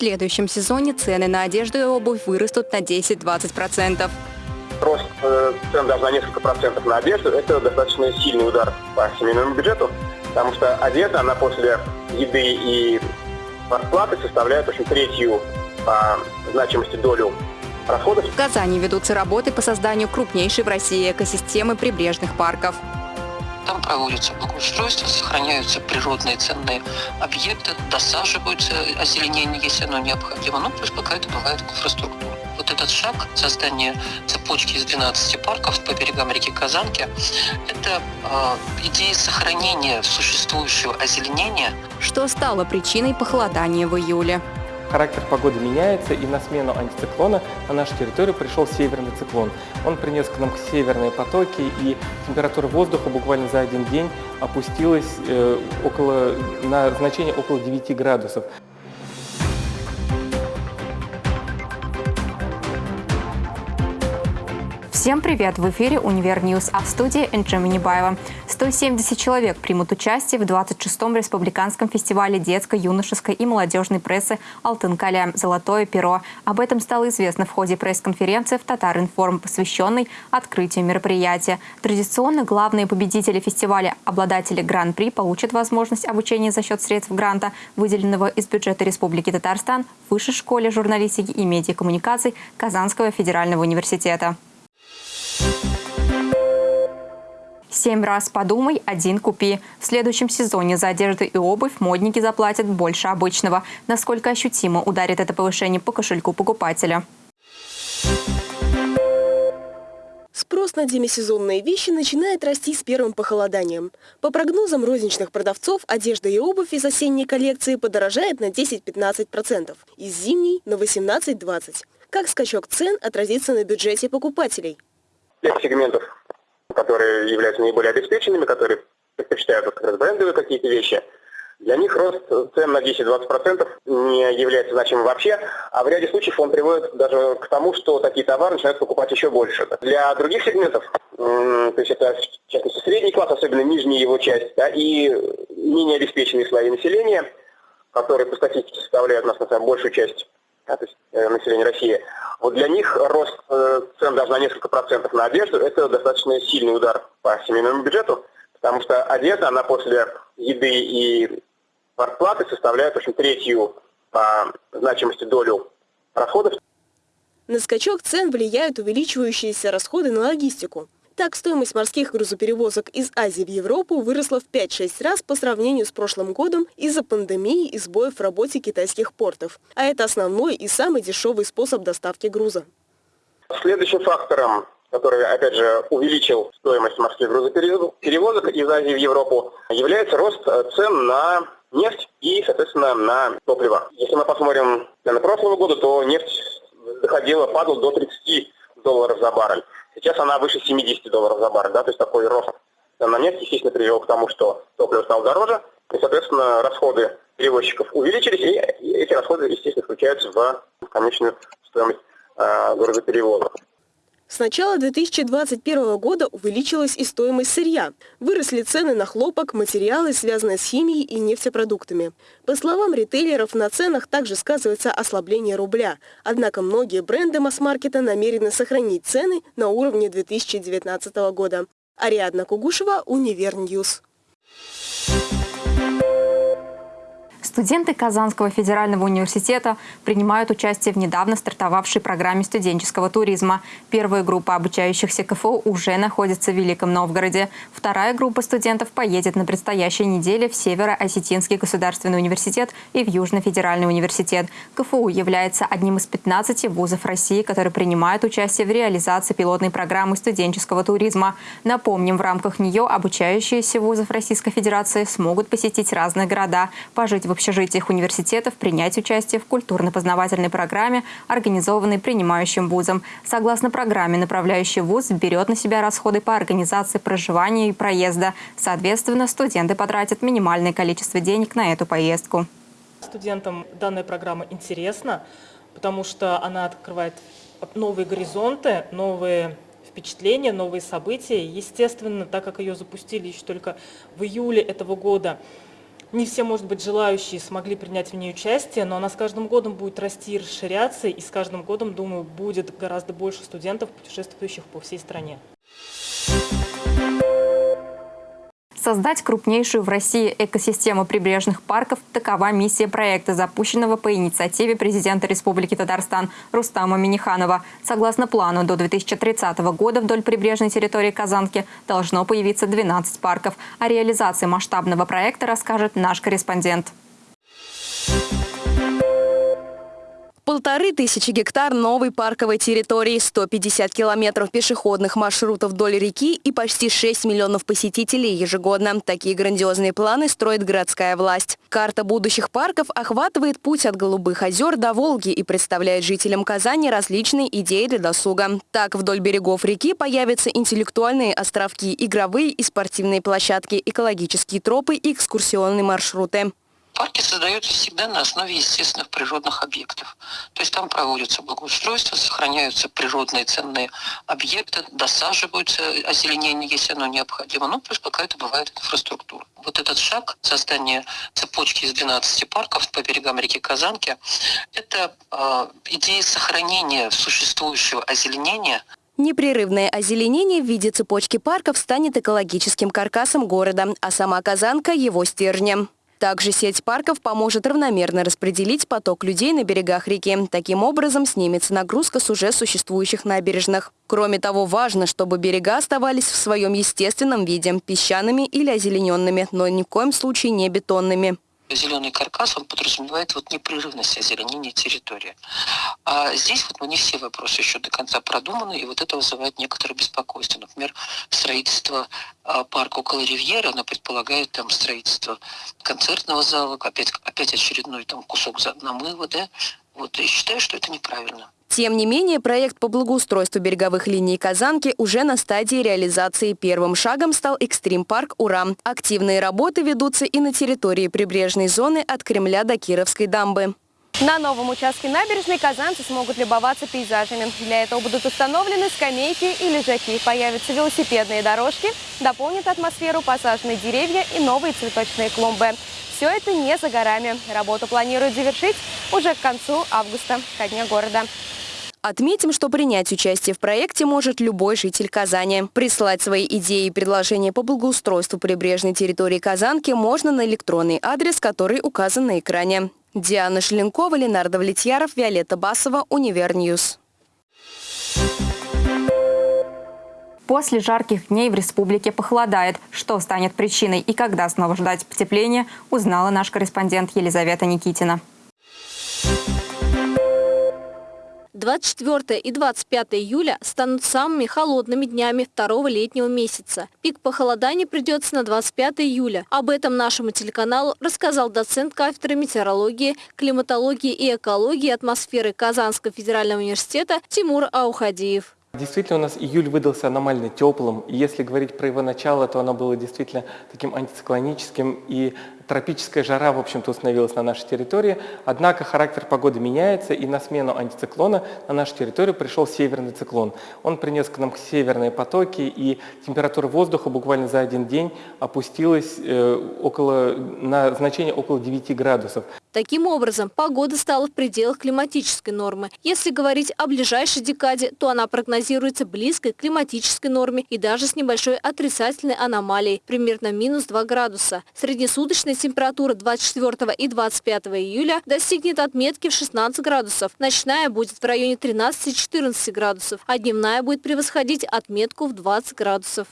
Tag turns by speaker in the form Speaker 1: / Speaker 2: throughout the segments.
Speaker 1: следующем сезоне цены на одежду и обувь вырастут на 10-20%.
Speaker 2: Рост э, цен даже на несколько процентов на одежду – это достаточно сильный удар по семейному бюджету, потому что одежда, она после еды и расплаты составляет очень третью по значимости долю расходов.
Speaker 1: В Казани ведутся работы по созданию крупнейшей в России экосистемы прибрежных парков.
Speaker 3: Там проводится благоустройство, сохраняются природные ценные объекты, досаживаются озеленение, если оно необходимо. Ну, плюс какая-то бывает инфраструктура. Вот этот шаг создания цепочки из 12 парков по берегам реки Казанки – это э, идея сохранения существующего озеленения.
Speaker 1: Что стало причиной похолодания в июле?
Speaker 4: Характер погоды меняется, и на смену антициклона на нашу территорию пришел северный циклон. Он принес к нам северные потоки, и температура воздуха буквально за один день опустилась э, около, на значение около 9 градусов.
Speaker 1: Всем привет! В эфире «Univer News», а в студии Энджи Минибаева. 170 человек примут участие в 26-м республиканском фестивале детской, юношеской и молодежной прессы «Алтын каләм. Золотое перо». Об этом стало известно в ходе пресс-конференции в Татар-Информ, посвященной открытию мероприятия. Традиционно главные победители фестиваля, обладатели Гран-при, получат возможность обучения за счет средств гранта, выделенного из бюджета Республики Татарстан в Высшей школе журналистики и медиакоммуникаций Казанского федерального университета. Семь раз подумай, один купи. В следующем сезоне за одежду и обувь модники заплатят больше обычного. Насколько ощутимо ударит это повышение по кошельку покупателя?
Speaker 5: Спрос на демисезонные вещи начинает расти с первым похолоданием. По прогнозам розничных продавцов, одежда и обувь из осенней коллекции подорожает на 10-15%, из зимней – на 18-20%. Как скачок цен отразится на бюджете покупателей?
Speaker 2: Тех сегментов которые являются наиболее обеспеченными, которые предпочитают как раз брендовые какие-то вещи, для них рост цен на 10-20% не является значимым вообще, а в ряде случаев он приводит даже к тому, что такие товары начинают покупать еще больше. Для других сегментов, то есть это в частности средний класс, особенно нижняя его часть, да, и менее обеспеченные слои населения, которые по статистике составляют у нас на самом большую часть да, то есть, э, населения России, вот для них рост э, цен даже на несколько процентов на одежду – это достаточно сильный удар по семейному бюджету, потому что одежда, она после еды и зарплаты составляет, в общем, третью по значимости долю расходов.
Speaker 5: На скачок цен влияют увеличивающиеся расходы на логистику. Так, стоимость морских грузоперевозок из Азии в Европу выросла в 5-6 раз по сравнению с прошлым годом из-за пандемии и сбоев в работе китайских портов. А это основной и самый дешевый способ доставки груза.
Speaker 2: Следующим фактором, который, опять же, увеличил стоимость морских грузоперевозок из Азии в Европу, является рост цен на нефть и, соответственно, на топливо. Если мы посмотрим на прошлого года, то нефть доходила, падала до 30 долларов за баррель. Сейчас она выше 70 долларов за баррель, да, то есть такой рост на нефть, естественно, привел к тому, что топливо стало дороже, и, соответственно, расходы перевозчиков увеличились, и эти расходы, естественно, включаются в конечную стоимость э, грузоперевозок.
Speaker 5: С начала 2021 года увеличилась и стоимость сырья. Выросли цены на хлопок, материалы, связанные с химией и нефтепродуктами. По словам ритейлеров, на ценах также сказывается ослабление рубля. Однако многие бренды масс-маркета намерены сохранить цены на уровне 2019 года. Ариадна Кугушева, Univer News.
Speaker 1: Студенты Казанского федерального университета принимают участие в недавно стартовавшей программе студенческого туризма. Первая группа обучающихся КФУ уже находится в Великом Новгороде. Вторая группа студентов поедет на предстоящей неделе в Северо-Осетинский государственный университет и в Южно-федеральный университет. КФУ является одним из 15 вузов России, которые принимают участие в реализации пилотной программы студенческого туризма. Напомним, в рамках нее обучающиеся вузов Российской Федерации смогут посетить разные города, пожить в общежитиях университетов принять участие в культурно-познавательной программе, организованной принимающим вузом. Согласно программе, направляющий вуз берет на себя расходы по организации проживания и проезда. Соответственно, студенты потратят минимальное количество денег на эту поездку.
Speaker 6: Студентам данная программа интересна, потому что она открывает новые горизонты, новые впечатления, новые события. Естественно, так как ее запустили еще только в июле этого года, Не все, может быть, желающие смогли принять в ней участие, но она с каждым годом будет расти и расширяться, и с каждым годом, думаю, будет гораздо больше студентов, путешествующих по всей стране.
Speaker 1: Создать крупнейшую в России экосистему прибрежных парков – такова миссия проекта, запущенного по инициативе президента Республики Татарстан Рустама Миниханова. Согласно плану, до 2030 года вдоль прибрежной территории Казанки должно появиться 12 парков. О реализации масштабного проекта расскажет наш корреспондент.
Speaker 7: Полторы тысячи гектар новой парковой территории, 150 километров пешеходных маршрутов вдоль реки и почти 6 миллионов посетителей ежегодно. Такие грандиозные планы строит городская власть. Карта будущих парков охватывает путь от Голубых озер до Волги и представляет жителям Казани различные идеи для досуга. Так, вдоль берегов реки появятся интеллектуальные островки, игровые и спортивные площадки, экологические тропы и экскурсионные маршруты.
Speaker 3: Парки создаются всегда на основе естественных природных объектов. То есть там проводятся благоустройства, сохраняются природные ценные объекты, досаживаются озеленение, если оно необходимо. Ну, плюс какая-то бывает инфраструктура. Вот этот шаг создания цепочки из 12 парков по берегам реки Казанки, это э, идея сохранения существующего озеленения
Speaker 7: Непрерывное озеленение в виде цепочки парков станет экологическим каркасом города, а сама Казанка – его стержнем. Также сеть парков поможет равномерно распределить поток людей на берегах реки. Таким образом снимется нагрузка с уже существующих набережных. Кроме того, важно, чтобы берега оставались в своем естественном виде – песчаными или озелененными, но ни в коем случае не бетонными
Speaker 3: зеленый каркас, он подразумевает вот непрерывность озеленения территории. А здесь вот не все вопросы еще до конца продуманы, и вот это вызывает некоторое беспокойство. Например, строительство а, парка около Ривьеры, оно предполагает там строительство концертного зала, опять, опять очередной там кусок намыва, да, вот, и считаю, что это неправильно.
Speaker 7: Тем не менее, проект по благоустройству береговых линий Казанки уже на стадии реализации. Первым шагом стал экстрим-парк «Урам». Активные работы ведутся и на территории прибрежной зоны от Кремля до Кировской дамбы. На новом участке набережной казанцы смогут любоваться пейзажами. Для этого будут установлены скамейки и лежаки. Появятся велосипедные дорожки, дополнит атмосферу посаженные деревья и новые цветочные клумбы. Все это не за горами. Работу планируют завершить уже к концу августа, ко дню города. Отметим, что принять участие в проекте может любой житель Казани. Прислать свои идеи и предложения по благоустройству прибрежной территории Казанки можно на электронный адрес, который указан на экране. Диана Шеленкова, Ленардо Влетьяров, Виолетта Басова, Univer News.
Speaker 1: После жарких дней в республике похолодает. Что станет причиной и когда снова ждать потепления, узнала наш корреспондент Елизавета Никитина.
Speaker 8: 24 и 25 июля станут самыми холодными днями второго летнего месяца. Пик похолодания придется на 25 июля. Об этом нашему телеканалу рассказал доцент кафедры метеорологии, климатологии и экологии атмосферы Казанского федерального университета Тимур Аухадеев.
Speaker 4: Действительно, у нас июль выдался аномально теплым. И если говорить про его начало, то оно было действительно таким антициклоническим. И тропическая жара, в общем-то, установилась на нашей территории. Однако характер погоды меняется, и на смену антициклона на нашу территорию пришел северный циклон. Он принес к нам северные потоки, и температура воздуха буквально за один день опустилась э, около, на значение около 9 градусов.
Speaker 8: Таким образом, погода стала в пределах климатической нормы. Если говорить о ближайшей декаде, то она прогнозируется близкой к климатической норме и даже с небольшой отрицательной аномалией, примерно минус 2 градуса. Среднесуточная температура 24 и 25 июля достигнет отметки в 16 градусов. Ночная будет в районе 13-14 градусов, а дневная будет превосходить отметку в 20 градусов.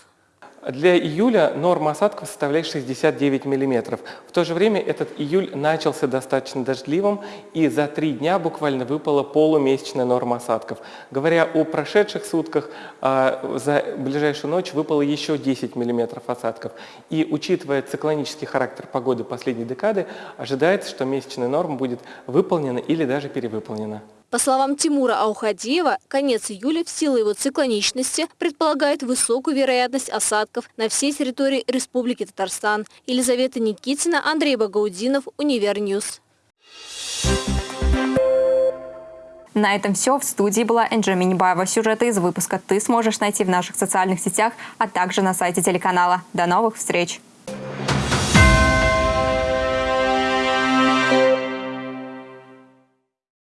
Speaker 4: Для июля норма осадков составляет 69 миллиметров. В то же время этот июль начался достаточно дождливым, и за три дня буквально выпала полумесячная норма осадков. Говоря о прошедших сутках, а, за ближайшую ночь выпало еще 10 миллиметров осадков. И учитывая циклонический характер погоды последней декады, ожидается, что месячная норма будет выполнена или даже перевыполнена.
Speaker 8: По словам Тимура Аухадеева, конец июля в силу его циклоничности предполагает высокую вероятность осадков на всей территории Республики Татарстан. Елизавета Никитина, Андрей Багаудинов, Univer News.
Speaker 1: На этом все. В студии была Энджи Минибаева. Сюжеты из выпуска ты сможешь найти в наших социальных сетях, а также на сайте телеканала. До новых встреч!